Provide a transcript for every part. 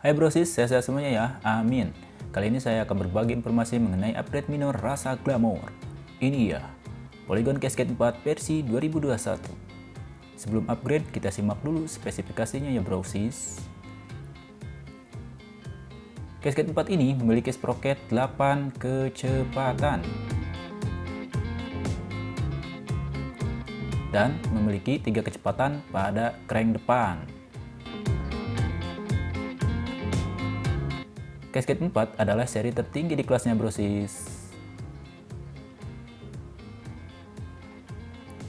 Hai brosis, saya sehat semuanya ya, amin. Kali ini saya akan berbagi informasi mengenai upgrade minor rasa glamour. Ini ya, Polygon Cascade 4 versi 2021. Sebelum upgrade, kita simak dulu spesifikasinya ya brosis. Cascade 4 ini memiliki sprocket 8 kecepatan dan memiliki tiga kecepatan pada crank depan. Cascade 4 adalah seri tertinggi di kelasnya brosis.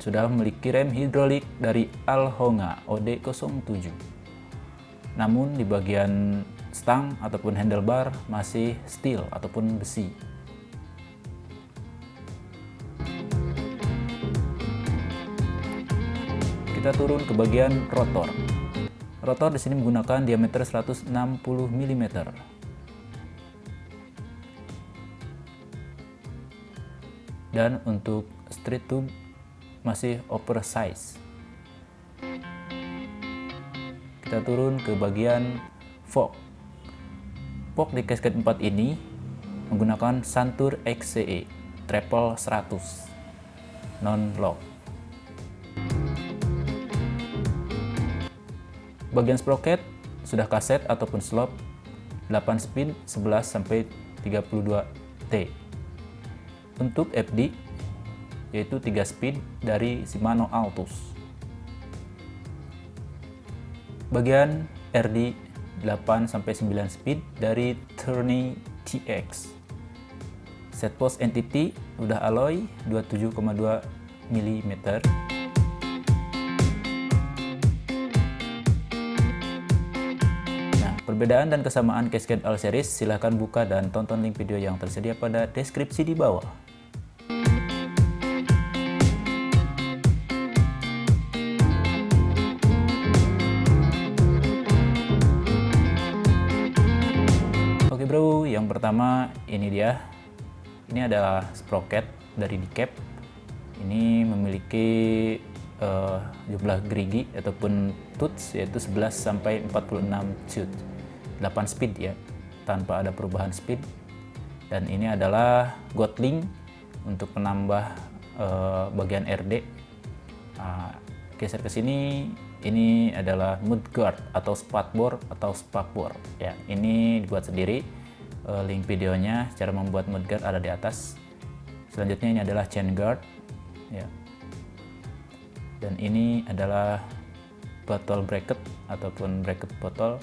Sudah memiliki rem hidrolik dari Alhonga OD07. Namun di bagian stang ataupun handlebar masih steel ataupun besi. Kita turun ke bagian rotor. Rotor di sini menggunakan diameter 160 mm. Dan untuk street tube masih oversize kita turun ke bagian fork. Fork di casket 4 ini menggunakan Santur XCE triple 100 non lock bagian sprocket sudah kaset ataupun slop 8 speed 11 sampai 32 T untuk FD yaitu 3 speed dari Shimano Altus. Bagian RD 8 sampai 9 speed dari Tourney TX. Set post entity udah alloy 27,2 mm. Perbedaan dan kesamaan Cascade All Series silahkan buka dan tonton link video yang tersedia pada deskripsi di bawah. bro. Yang pertama ini dia. Ini adalah sprocket dari decap ini memiliki uh, jumlah gerigi ataupun tooth yaitu 11 sampai 46 tooth 8 speed ya. Tanpa ada perubahan speed. Dan ini adalah Gotling untuk menambah uh, bagian RD uh, geser ke sini ini adalah mudguard atau spatbor atau spakbor ya. Ini dibuat sendiri Eh, link videonya cara membuat mudguard ada di atas. Selanjutnya ini adalah chain guard ya. Dan ini adalah bottle bracket ataupun bracket botol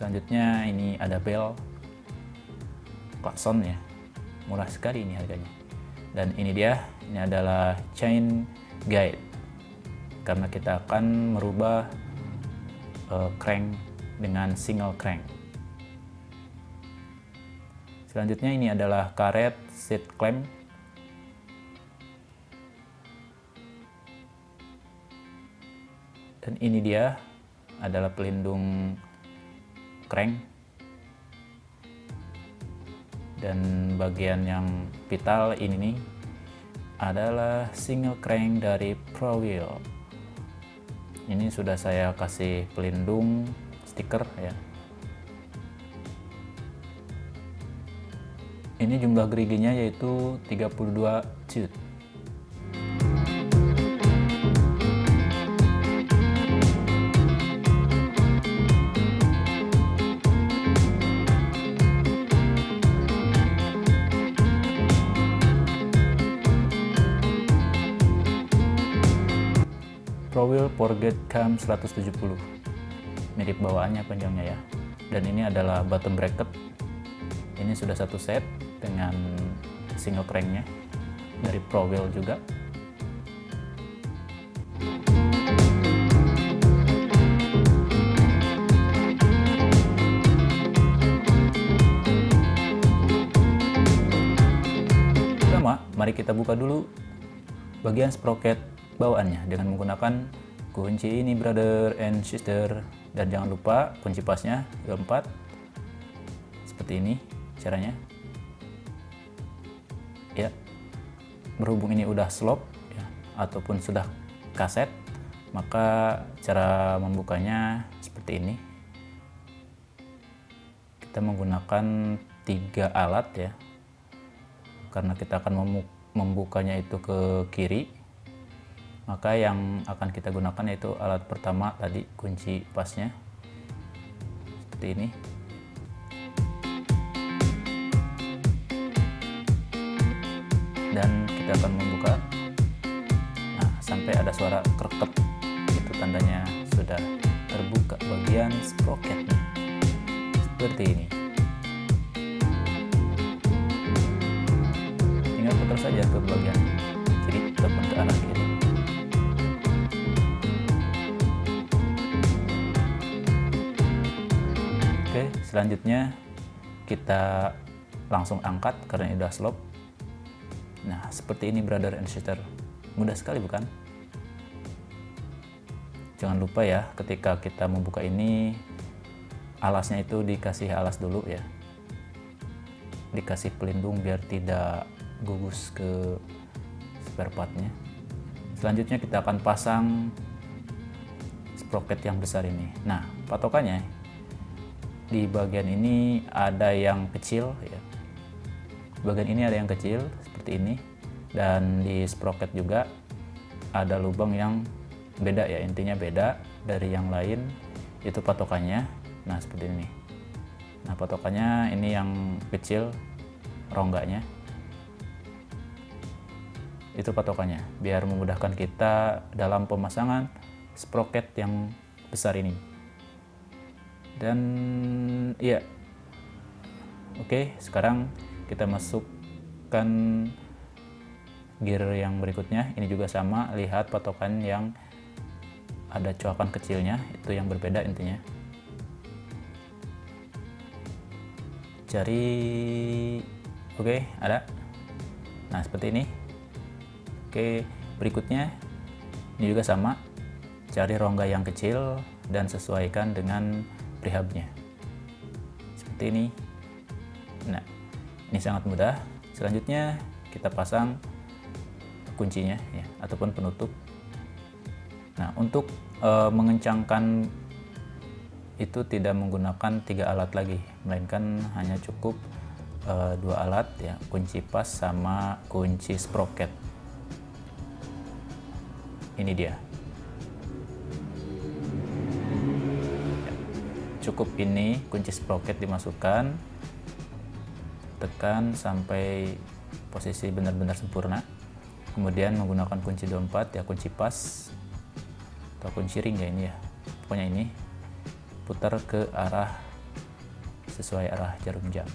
selanjutnya ini ada bell klakson ya. Murah sekali ini harganya. Dan ini dia ini adalah chain guide. Karena kita akan merubah uh, crank dengan single crank. Selanjutnya ini adalah karet seat clamp. Dan ini dia adalah pelindung crank. Dan bagian yang vital ini nih adalah single crank dari Pro Wheel. Ini sudah saya kasih pelindung stiker ya Ini jumlah geriginya yaitu 32 tooth. Cam 170 mirip bawaannya panjangnya ya. Dan ini adalah bottom bracket. Ini sudah satu set dengan single cranknya dari Pro Wheel juga. Pertama mari kita buka dulu bagian sprocket bawaannya dengan menggunakan kunci ini brother and sister. Dan jangan lupa kunci pasnya keempat. Seperti ini caranya. Ya. Berhubung ini udah slop ya, ataupun sudah kaset maka cara membukanya seperti ini. Kita menggunakan tiga alat ya. Karena kita akan membukanya itu ke kiri maka yang akan kita gunakan yaitu alat pertama tadi kunci pasnya. Seperti ini. Dan kita akan membuka. Nah sampai ada suara kerket itu tandanya sudah terbuka bagian sprocketnya. Seperti ini. Tinggal putar saja ke bagian selanjutnya kita langsung angkat karena ini sudah slope. Nah seperti ini brother and sister. Mudah sekali bukan? Jangan lupa ya ketika kita membuka ini alasnya itu dikasih alas dulu ya. Dikasih pelindung biar tidak gugus ke spare partnya. Selanjutnya kita akan pasang sprocket yang besar ini. Nah patokannya di bagian ini ada yang kecil ya. Bagian ini ada yang kecil seperti ini. Dan di sprocket juga ada lubang yang beda ya. Intinya beda dari yang lain. Itu patokannya. Nah seperti ini. Nah patokannya ini yang kecil rongganya. Itu patokannya biar memudahkan kita dalam pemasangan sprocket yang besar ini dan ya oke sekarang kita masukkan gear yang berikutnya. Ini juga sama lihat patokan yang ada coakan kecilnya itu yang berbeda intinya. Cari oke ada. Nah seperti ini. Oke berikutnya ini juga sama. Cari rongga yang kecil dan sesuaikan dengan prehabnya seperti ini. Nah ini sangat mudah. Selanjutnya kita pasang kuncinya ya ataupun penutup. Nah untuk e, mengencangkan itu tidak menggunakan tiga alat lagi melainkan hanya cukup uh, dua alat ya kunci pas sama kunci sprocket. Ini dia cukup ini kunci sprocket dimasukkan tekan sampai posisi benar-benar sempurna. Kemudian menggunakan kunci dompet ya kunci pas atau kunci ring ya ini ya. Pokoknya ini putar ke arah sesuai arah jarum jam.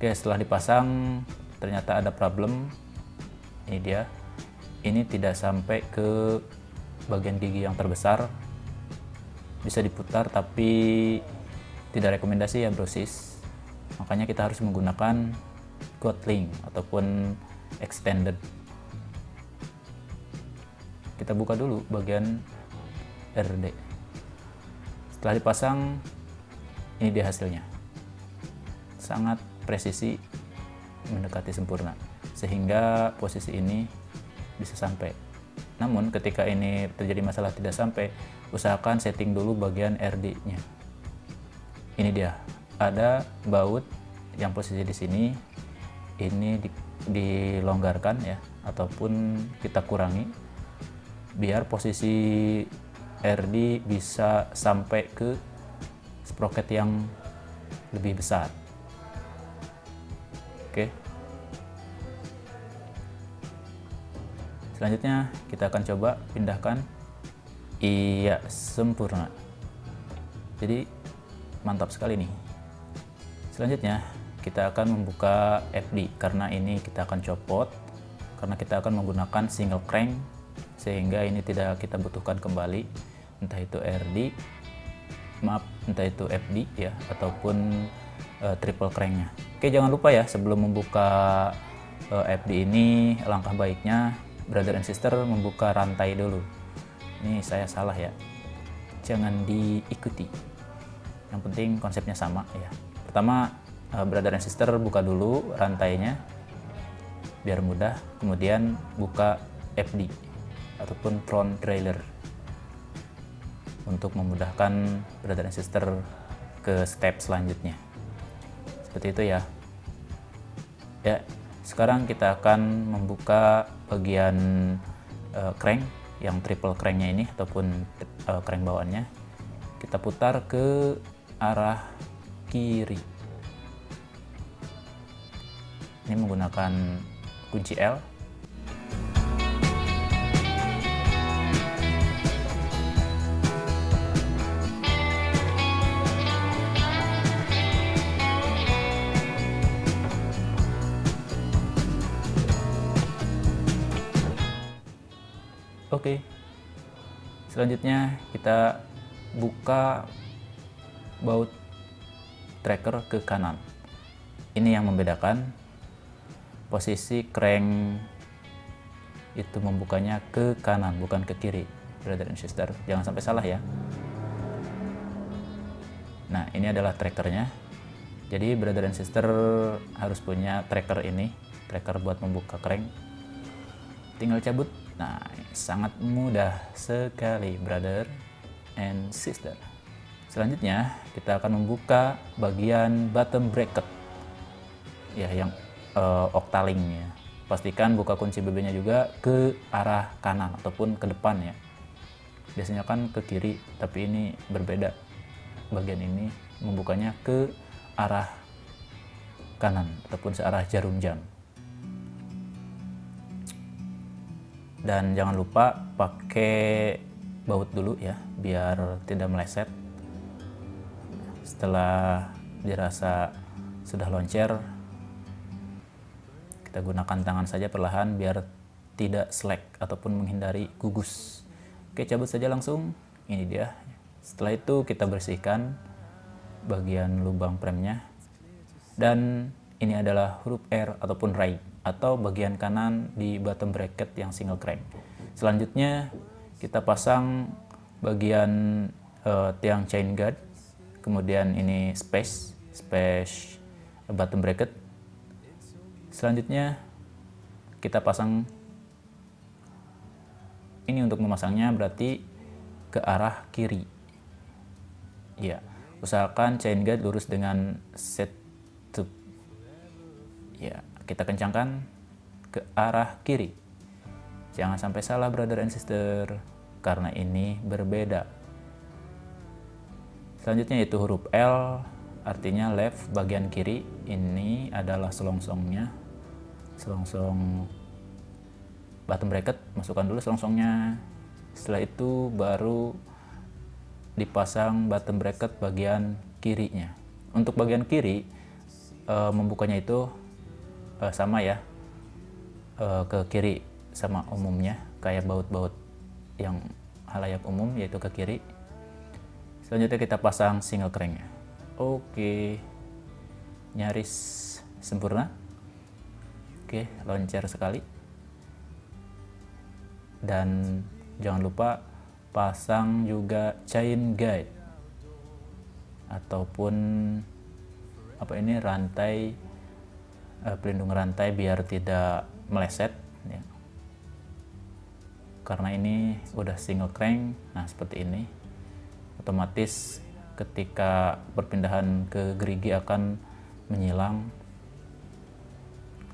Oke setelah dipasang ternyata ada problem. Ini dia. Ini tidak sampai ke bagian gigi yang terbesar bisa diputar tapi tidak rekomendasi ya brosis makanya kita harus menggunakan Gotling ataupun extended kita buka dulu bagian RD setelah dipasang, ini dia hasilnya. Sangat presisi mendekati sempurna. Sehingga posisi ini bisa sampai. Namun ketika ini terjadi masalah tidak sampai, usahakan setting dulu bagian RD-nya. Ini dia. Ada baut yang posisi di sini. Ini di, dilonggarkan ya ataupun kita kurangi biar posisi RD bisa sampai ke sprocket yang lebih besar. Oke. Selanjutnya kita akan coba pindahkan. Iya, sempurna. Jadi mantap sekali nih. Selanjutnya kita akan membuka FD karena ini kita akan copot karena kita akan menggunakan single crank sehingga ini tidak kita butuhkan kembali entah itu RD maaf entah itu FD ya ataupun uh, triple cranknya oke jangan lupa ya sebelum membuka uh, eh, FD ini langkah baiknya brother and sister membuka rantai dulu ini saya salah ya. Jangan diikuti. Yang penting konsepnya sama ya. Pertama uh, brother and sister buka dulu rantainya biar mudah. Kemudian buka FD ataupun front trailer untuk memudahkan brother and sister ke step selanjutnya. Seperti itu ya. Ya sekarang kita akan membuka bagian uh, crank yang triple cranknya ini ataupun uh, crank bawaannya kita putar ke arah kiri. Ini menggunakan kunci L Oke. Selanjutnya kita buka baut tracker ke kanan. Ini yang membedakan posisi crank itu membukanya ke kanan bukan ke kiri. Brother and sister jangan sampai salah ya. Nah ini adalah trackernya. Jadi brother and sister harus punya tracker ini tracker buat membuka crank. Tinggal cabut nah sangat mudah sekali brother and sister selanjutnya kita akan membuka bagian bottom bracket ya yang uh, octalink Pastikan buka kunci BB-nya juga ke arah kanan ataupun ke depan ya. Biasanya kan ke kiri, tapi ini berbeda. Bagian ini membukanya ke arah kanan ataupun searah jarum jam. Dan jangan lupa pakai baut dulu ya, biar tidak meleset. Setelah dirasa sudah loncer, kita gunakan tangan saja perlahan biar tidak slack ataupun menghindari gugus. Oke, cabut saja langsung. Ini dia. Setelah itu kita bersihkan bagian lubang premnya. Dan ini adalah huruf R ataupun right atau bagian kanan di bottom bracket yang single crank. Selanjutnya kita pasang bagian uh, tiang chain guard, kemudian ini space, space bottom bracket Selanjutnya kita pasang ini untuk memasangnya berarti ke arah kiri. Ya, usahakan chain guide lurus dengan set tube. Ya, kita kencangkan ke arah kiri. Jangan sampai salah brother and sister karena ini berbeda. Selanjutnya yaitu huruf L artinya left bagian kiri ini adalah selongsongnya selongsong bottom bracket masukkan dulu selongsongnya setelah itu baru dipasang bottom bracket bagian kirinya untuk bagian kiri e, membukanya itu e, sama ya. E, ke kiri sama umumnya kayak baut-baut yang halayak umum yaitu ke kiri. Selanjutnya kita pasang single cranknya. Oke. Nyaris sempurna. Oke, loncer sekali. Dan jangan lupa pasang juga chain guide. Ataupun apa ini rantai uh, pelindung rantai biar tidak meleset ya. Karena ini udah single crank, nah seperti ini. Otomatis ketika perpindahan ke gerigi akan menyilang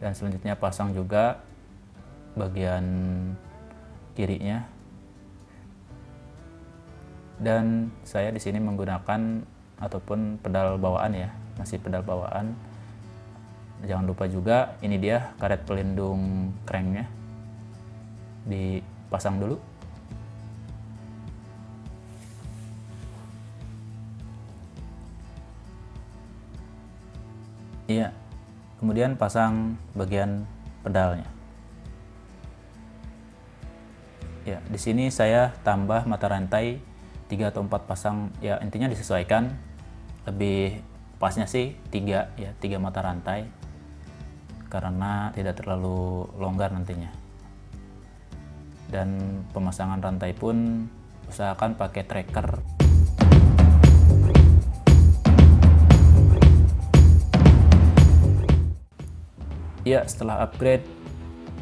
dan selanjutnya pasang juga bagian kirinya dan saya di sini menggunakan ataupun pedal bawaan ya masih pedal bawaan jangan lupa juga ini dia karet pelindung cranknya dipasang dulu iya kemudian pasang bagian pedalnya. Ya, di sini saya tambah mata rantai 3 atau 4 pasang, ya intinya disesuaikan. Lebih pasnya sih 3 ya, 3 mata rantai karena tidak terlalu longgar nantinya. Dan pemasangan rantai pun usahakan pakai tracker Ya, setelah upgrade,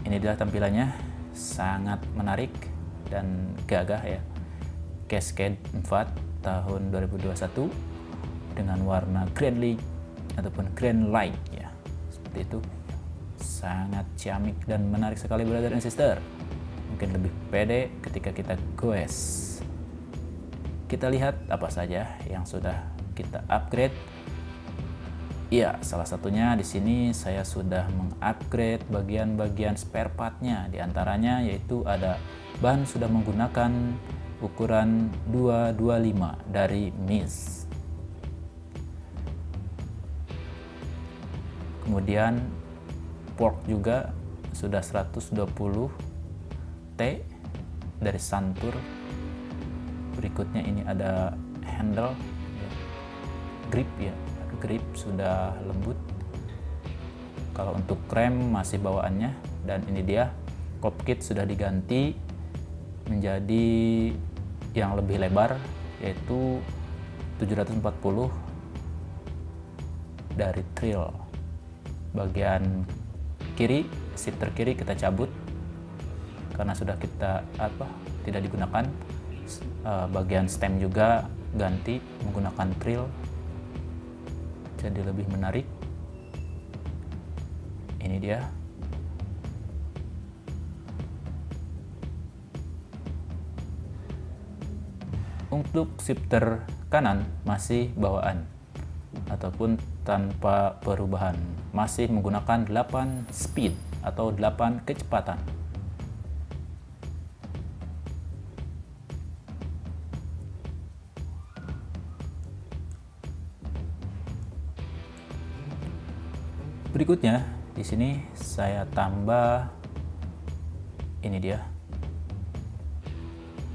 ini adalah tampilannya. Sangat menarik dan gagah ya. Cascade 4 tahun 2021 dengan warna green ataupun green light ya seperti itu sangat ciamik dan menarik sekali brother and sister mungkin lebih pede ketika kita goes kita lihat apa saja yang sudah kita upgrade Iya, salah satunya di sini saya sudah mengupgrade bagian-bagian spare partnya. Di antaranya yaitu ada ban sudah menggunakan ukuran 225 dari MIS. Kemudian fork juga sudah 120 T dari Santur. Berikutnya ini ada handle ya, grip ya. Grip sudah lembut. Kalau untuk rem masih bawaannya. Dan ini dia cop kit sudah diganti menjadi yang lebih lebar yaitu 740 dari trail bagian kiri seat kiri kita cabut. Karena sudah kita apa tidak digunakan eh, bagian stem juga ganti menggunakan trail jadi lebih menarik. Ini dia. Untuk shifter kanan masih bawaan ataupun tanpa perubahan masih menggunakan 8 speed atau 8 kecepatan Berikutnya di sini saya tambah ini dia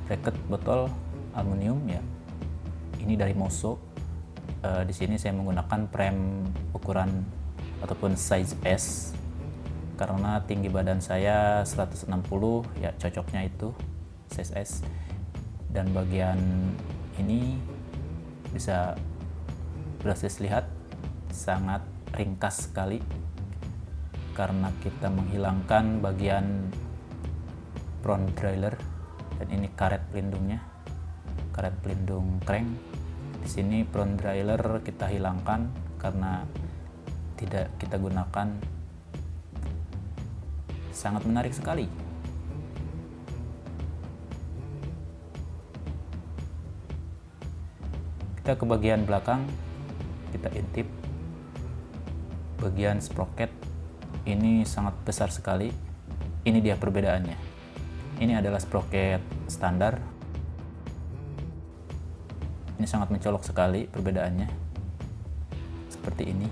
bracket botol aluminium ya. Ini dari Moso. E, di sini saya menggunakan frame ukuran ataupun size S. Karena tinggi badan saya 160 ya cocoknya itu size S. Dan bagian ini bisa berhasil lihat sangat ringkas sekali. Karena kita menghilangkan bagian front derailleur dan ini karet pelindungnya karet pelindung crank di sini front derailleur kita hilangkan karena tidak kita gunakan. Sangat menarik sekali. Kita ke bagian belakang kita intip. Bagian sprocket ini sangat besar sekali. Ini dia perbedaannya. Ini adalah sprocket standar ini sangat mencolok sekali perbedaannya. Seperti ini.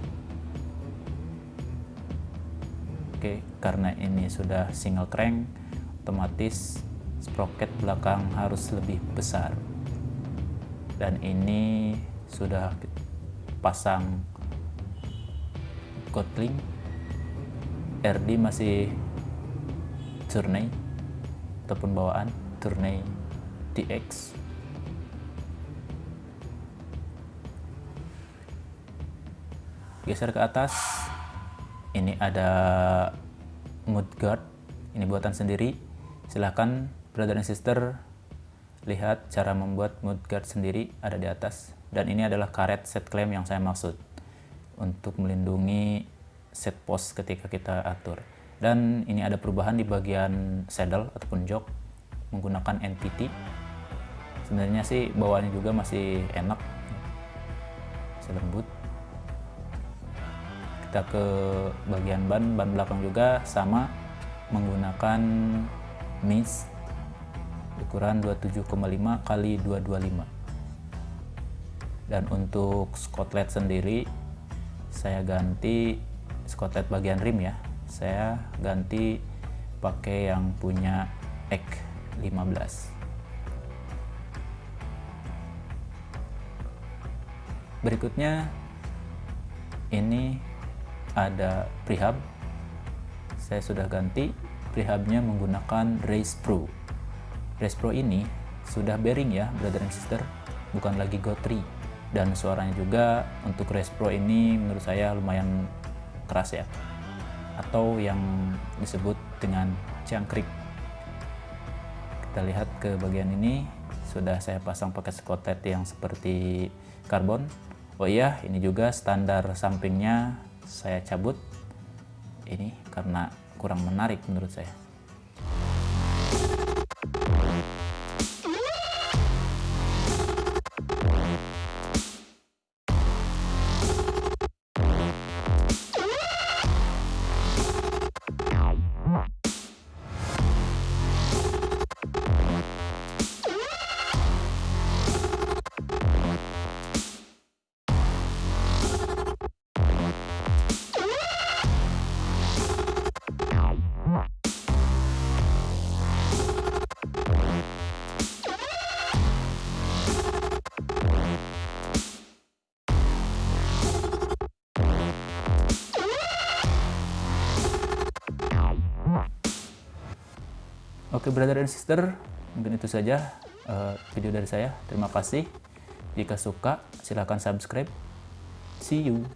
Oke karena ini sudah single crank otomatis sprocket belakang harus lebih besar. Dan ini sudah pasang Kotlin RD masih Tourney ataupun bawaan Tourney TX geser ke atas ini ada mudguard ini buatan sendiri silahkan brother and sister lihat cara membuat mudguard sendiri ada di atas dan ini adalah karet set clamp yang saya maksud untuk melindungi set post ketika kita atur. Dan ini ada perubahan di bagian saddle ataupun jok menggunakan NPT. Sebenarnya sih bawaannya juga masih enak, masih lembut. Kita ke bagian ban, ban belakang juga sama menggunakan MIS ukuran 27,5 kali 225 dan untuk skotlet sendiri saya ganti skotlet bagian rim ya. Saya ganti pakai yang punya EK 15 berikutnya ini ada prehab. Saya sudah ganti prehabnya menggunakan Race Pro. Race Pro ini sudah bearing ya brother and sister bukan lagi Go 3 dan suaranya juga untuk Race Pro ini menurut saya lumayan keras ya. Atau yang disebut dengan jangkrik kita lihat ke bagian ini. Sudah saya pasang pakai skotlet yang seperti karbon. Oh iya ini juga standar sampingnya saya cabut ini karena kurang menarik menurut saya Oke brother dan sister, mungkin itu saja uh, video dari saya. Terima kasih. Jika suka, silahkan subscribe. See you.